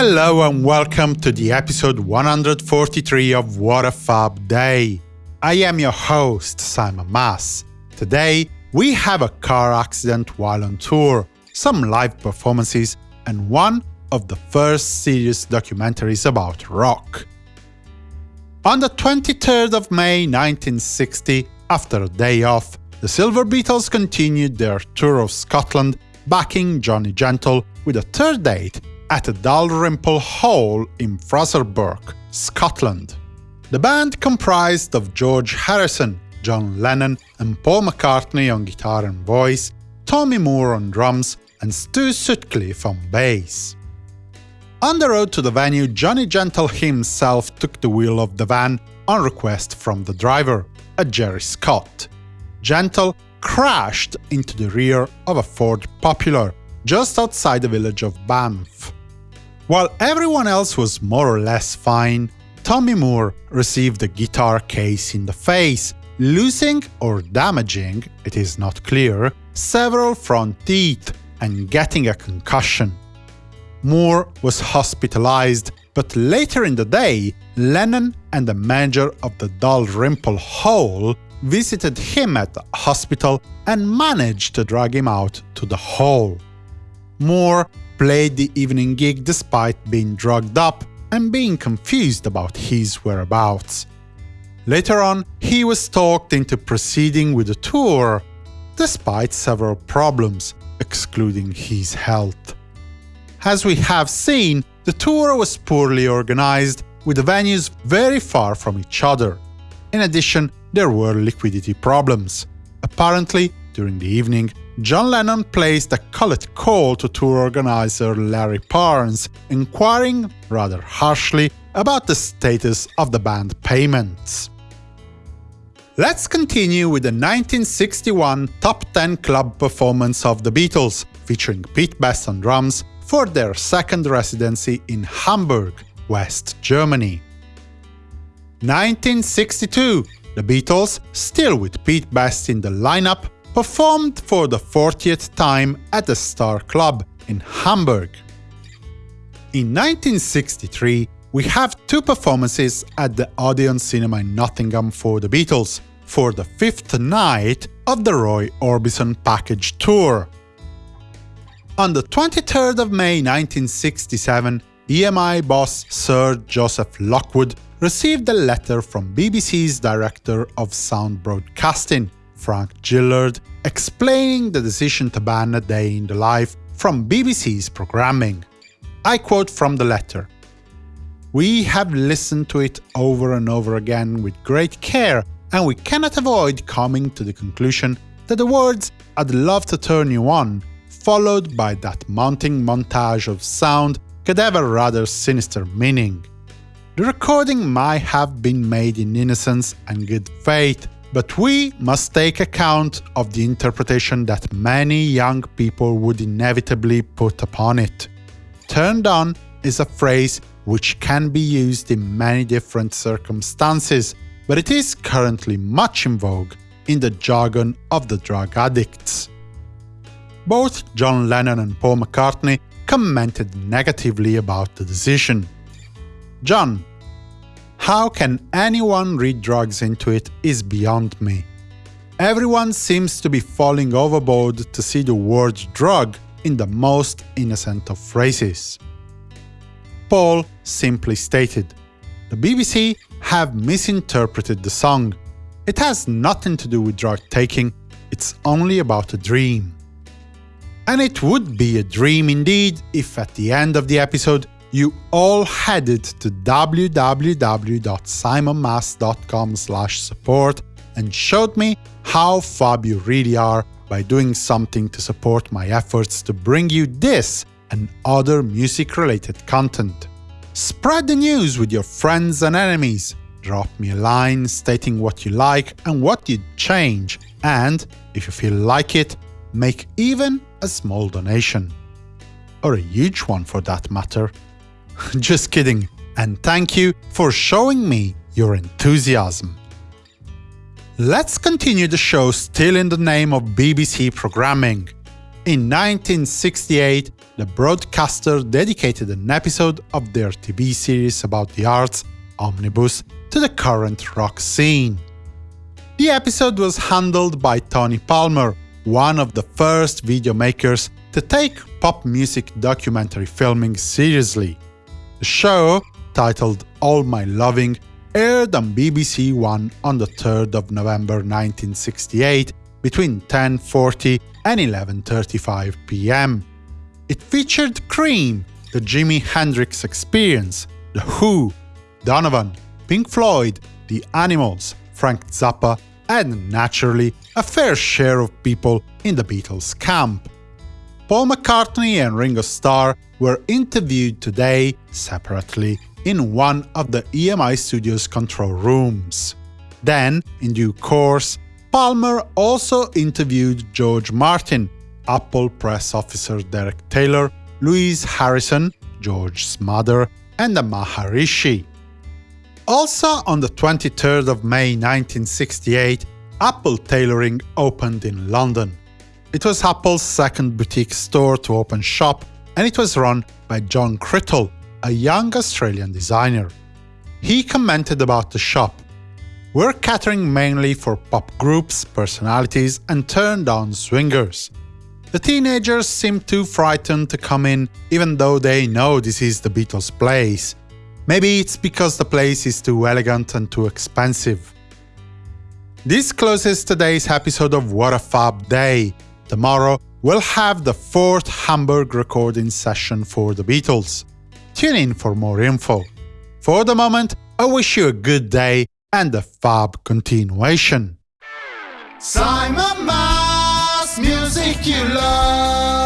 Hello and welcome to the episode 143 of What a Fab Day. I am your host, Simon Mas. Today, we have a car accident while on tour, some live performances, and one of the first serious documentaries about rock. On the 23rd of May 1960, after a day off, the Silver Beetles continued their tour of Scotland, backing Johnny Gentle with a third date at Dalrymple Hall in Fraserburgh, Scotland. The band comprised of George Harrison, John Lennon and Paul McCartney on guitar and voice, Tommy Moore on drums, and Stu Sutcliffe on bass. On the road to the venue, Johnny Gentle himself took the wheel of the van on request from the driver, a Jerry Scott. Gentle crashed into the rear of a Ford Popular, just outside the village of Banff. While everyone else was more or less fine, Tommy Moore received a guitar case in the face, losing or damaging, it is not clear, several front teeth and getting a concussion. Moore was hospitalized, but later in the day, Lennon and the manager of the Dalrymple Hall visited him at the hospital and managed to drag him out to the hall. Moore played the evening gig despite being drugged up and being confused about his whereabouts. Later on, he was talked into proceeding with the tour, despite several problems, excluding his health. As we have seen, the tour was poorly organized, with the venues very far from each other. In addition, there were liquidity problems. Apparently, during the evening, John Lennon placed a collect call to tour organizer Larry Parnes, inquiring, rather harshly, about the status of the band payments. Let's continue with the 1961 Top 10 Club performance of the Beatles, featuring Pete Best on drums, for their second residency in Hamburg, West Germany. 1962 The Beatles, still with Pete Best in the lineup, performed for the 40th time at the Star Club in Hamburg. In 1963, we have two performances at the Odeon Cinema in Nottingham for the Beatles, for the fifth night of the Roy Orbison Package Tour. On the 23rd of May 1967, EMI boss Sir Joseph Lockwood received a letter from BBC's Director of Sound Broadcasting, Frank Gillard, explaining the decision to ban A Day in the Life from BBC's programming. I quote from the letter. We have listened to it over and over again with great care, and we cannot avoid coming to the conclusion that the words I'd love to turn you on, followed by that mounting montage of sound, could have a rather sinister meaning. The recording might have been made in innocence and good faith, but we must take account of the interpretation that many young people would inevitably put upon it. Turned on is a phrase which can be used in many different circumstances, but it is currently much in vogue in the jargon of the drug addicts. Both John Lennon and Paul McCartney commented negatively about the decision. John how can anyone read drugs into it is beyond me. Everyone seems to be falling overboard to see the word drug in the most innocent of phrases. Paul simply stated, the BBC have misinterpreted the song. It has nothing to do with drug taking, it's only about a dream. And it would be a dream indeed if at the end of the episode you all headed to www.simonmas.com support and showed me how fab you really are by doing something to support my efforts to bring you this and other music-related content. Spread the news with your friends and enemies, drop me a line stating what you like and what you'd change, and, if you feel like it, make even a small donation. Or a huge one for that matter. Just kidding, and thank you for showing me your enthusiasm. Let's continue the show still in the name of BBC programming. In 1968, the broadcaster dedicated an episode of their TV series about the arts, Omnibus, to the current rock scene. The episode was handled by Tony Palmer, one of the first video makers to take pop music documentary filming seriously. The show, titled All My Loving, aired on BBC One on the 3rd of November 1968 between 10.40 and 11.35 pm. It featured Cream, the Jimi Hendrix Experience, The Who, Donovan, Pink Floyd, The Animals, Frank Zappa, and naturally a fair share of people in the Beatles camp. Paul McCartney and Ringo Starr were interviewed today separately in one of the EMI Studios control rooms. Then, in due course, Palmer also interviewed George Martin, Apple press officer Derek Taylor, Louise Harrison, George's mother, and the Maharishi. Also on the 23rd of May 1968, Apple Tailoring opened in London. It was Apple's second boutique store to open shop, and it was run by John Crittle, a young Australian designer. He commented about the shop. We're catering mainly for pop groups, personalities, and turned-on swingers. The teenagers seem too frightened to come in, even though they know this is the Beatles' place. Maybe it's because the place is too elegant and too expensive. This closes today's episode of What a Fab Day. Tomorrow, we'll have the fourth Hamburg recording session for the Beatles. Tune in for more info. For the moment, I wish you a good day and a fab continuation. Simon Mas, music you love.